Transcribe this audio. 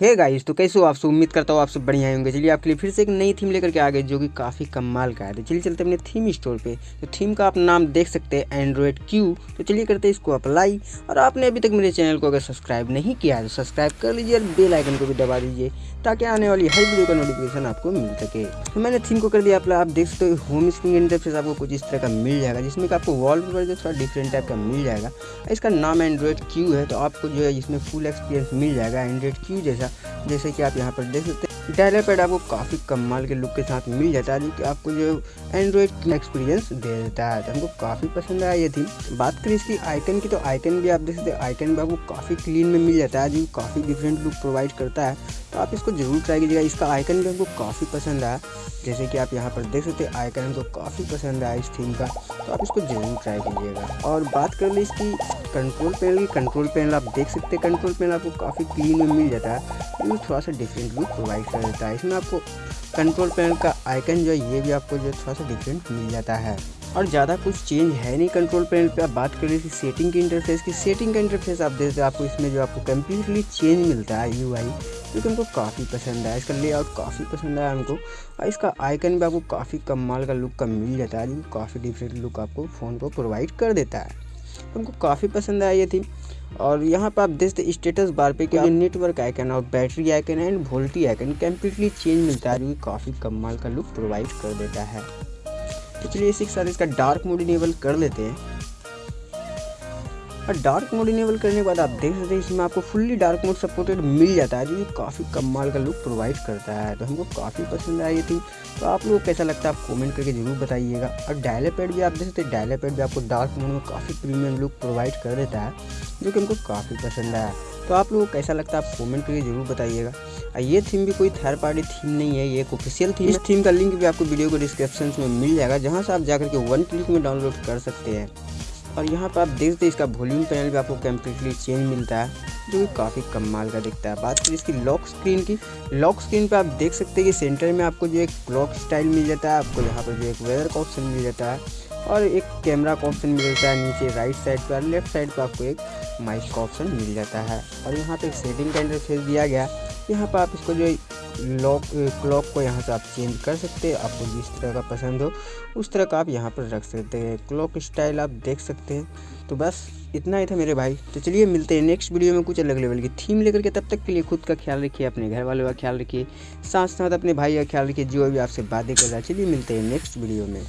Hey guys तो कैसे हो आप सब? उम्मीद करता हूँ आप सब बढ़िया होंगे। चलिए, आपके लिए फिर से एक नई थीम लेकर के आ गए, जो कि काफ़ी कमाल का है। तो चलिए चलते अपने थीम स्टोर पे। तो थीम का आप नाम देख सकते हैं एंड्रॉयड क्यू तो चलिए करते हैं इसको अप्लाई और आपने अभी तक मेरे चैनल को अगर सब्सक्राइब नहीं किया है तो सब्सक्राइब कर लीजिए और बेल आइकन को भी दबा दीजिए, ताकि आने वाली हर वीडियो का नोटिफिकेशन आपको मिल सके। तो मैंने थीम को कर दिया आप देख सकते हो होम स्क्रीन इंटरफेस आपको कुछ इस तरह का मिल जाएगा, जिसमें आपको वॉल पेपर जो थोड़ा डिफरेंट टाइप का मिल जाएगा। इसका नाम एंड्रॉयड क्यू है तो आपको जो है इसमें फुल एक्सपीरियंस मिल जाएगा एंड्रॉयड क्यू जैसा। जैसे कि आप यहाँ पर देख सकते हैं डायलर पैड आपको काफ़ी कमाल के लुक के साथ मिल जाता है, जो कि आपको जो एंड्रॉयड एक्सपीरियंस दे देता है। तो हमको काफ़ी पसंद आया ये थी बात करें इसकी आइकन की तो आइकन भी आप देख सकते हैं आइकन भी आपको काफ़ी क्लीन में मिल जाता है, जो काफ़ी डिफरेंट लुक प्रोवाइड करता है। तो आप इसको ज़रूर ट्राई कीजिएगा, इसका आइकन भी हमको काफ़ी पसंद आया। जैसे कि आप यहाँ पर देख सकते हैं आइकन हमको काफ़ी पसंद आया इस थीम का तो आप इसको ज़रूर ट्राई कीजिएगा। और बात कर ले इसकी कंट्रोल पैनल की कंट्रोल पैनल आप देख सकते हैं कंट्रोल पैनल आपको काफ़ी क्लीन में मिल जाता है। थोड़ा सा डिफरेंट लुक प्रोवाइड कर देता है। इसमें आपको कंट्रोल पैनल का आइकन जो है, ये भी आपको जो थोड़ा सा डिफरेंट मिल जाता है। और ज़्यादा कुछ चेंज है नहीं कंट्रोल पैनल पे। आप बात कर रही थी सेटिंग की इंटरफेस की। सेटिंग का इंटरफेस आप देखते आपको इसमें जो आपको कम्प्लीटली चेंज मिलता है यू आई जो कि हमको काफ़ी पसंद आया। इसका लेआउट काफ़ी पसंद आया हमको। और इसका आइकन भी आपको काफ़ी कमाल का लुक का मिल जाता है। जो काफ़ी डिफरेंट लुक आपको फ़ोन को प्रोवाइड कर देता है। हमको काफ़ी पसंद आई ये थी और यहाँ पर आप देखते स्टेटस बार पे क्या नेटवर्क आइकन और battery icon and VoLTE icon completely change मिलता है, जो काफ़ी कमाल का लुक प्रोवाइड कर देता है। तो चलिए इसी के साथ इसका डार्क मोड इनेबल कर लेते हैं। और डार्क मोड इनेबल करने के बाद आप देख सकते हैं इसमें आपको फुल्ली डार्क मोड सपोर्टेड मिल जाता है जो कि काफ़ी कमाल का लुक प्रोवाइड करता है। तो हमको काफ़ी पसंद आई थी तो आप लोग कैसा लगता है आप कमेंट करके ज़रूर बताइएगा। और डायले पैड भी आप देख सकते हैं डायले पैड भी आपको डार्क मोड में काफ़ी प्रीमियम लुक प्रोवाइड कर देता है जो कि हमको काफ़ी पसंद आया। तो आप लोगों को कैसा लगता है आप कमेंट करके ज़रूर बताइएगा। और ये थीम भी कोई थर्ड पार्टी थीम नहीं है ये एक ऑफिशियल थीम इस थीम का लिंक भी आपको वीडियो को डिस्क्रिप्शन में मिल जाएगा जहाँ से आप जाकर के वन क्लिक में डाउनलोड कर सकते हैं। और यहाँ पर आप देख सकते हैं इसका वॉल्यूम पैनल भी आपको कम्प्लीटली चेंज मिलता है, जो कि काफ़ी कमाल का दिखता है। बात करें इसकी लॉक स्क्रीन की लॉक स्क्रीन पे आप देख सकते हैं कि सेंटर में आपको जो एक क्लॉक स्टाइल मिल जाता है, आपको यहाँ पर जो एक वेदर का ऑप्शन मिल जाता है और एक कैमरा का ऑप्शन मिल जाता है नीचे राइट साइड पर लेफ़्ट साइड पर आपको एक माइक का ऑप्शन मिल जाता है। और यहाँ पर एक सेटिंग का इंटरफेस दिया गया यहाँ पर आप इसको जो लॉक क्लॉक को यहाँ से आप चेंज कर सकते हैं। आपको जिस तरह का पसंद हो, उस तरह का आप यहाँ पर रख सकते हैं। क्लॉक स्टाइल आप देख सकते हैं। तो बस इतना ही था मेरे भाई। तो चलिए मिलते हैं नेक्स्ट वीडियो में कुछ अलग लेवल की थीम लेकर के। तब तक के लिए खुद का ख्याल रखिए, अपने घर वालों का ख्याल रखिए। साथ साथ अपने भाई का ख्याल रखिए, जो भी आपसे बातें कर रहा है। चलिए मिलते हैं नेक्स्ट वीडियो में।